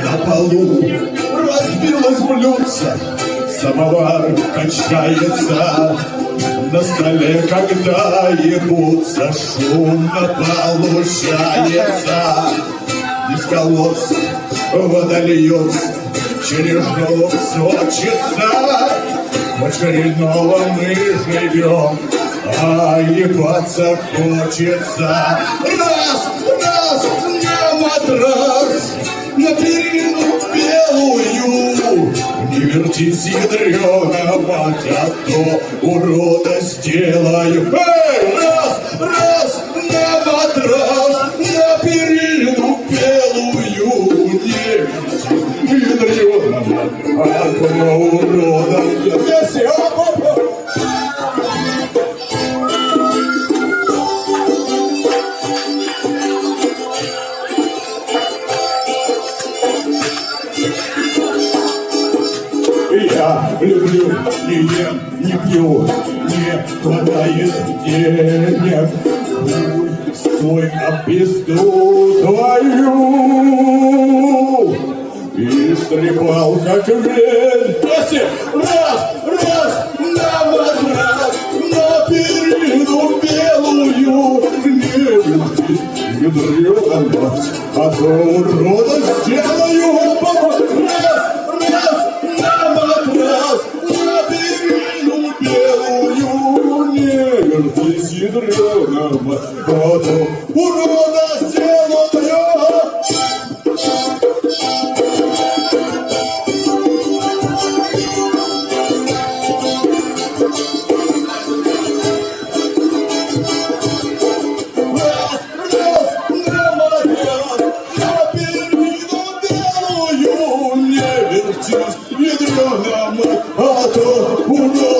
На полу разбилось блюдце, Самовар качается, На столе, когда ебутся, Шумно получается. Из колодца вода льется, Через голову сочится. В очередного мы живем, А ебаться хочется. Раз, раз, не матрас, На перину белую. Не вертись, ядрена мать, а то урода сделаю. Эй, раз, раз, на матрас, на перину белую. Не вертись, ядрена мать, а то урода сделаю. Я люблю, не ем, не пью, не хватает денег. Хуй свой пизду твою. И стрепал, как вень. Если раз, раз, на матрас, на перину белую. Не вертись, ядрёна мать, а то урода сделаю. Раз, ядрёна мать, а то урода сделаю. а то урод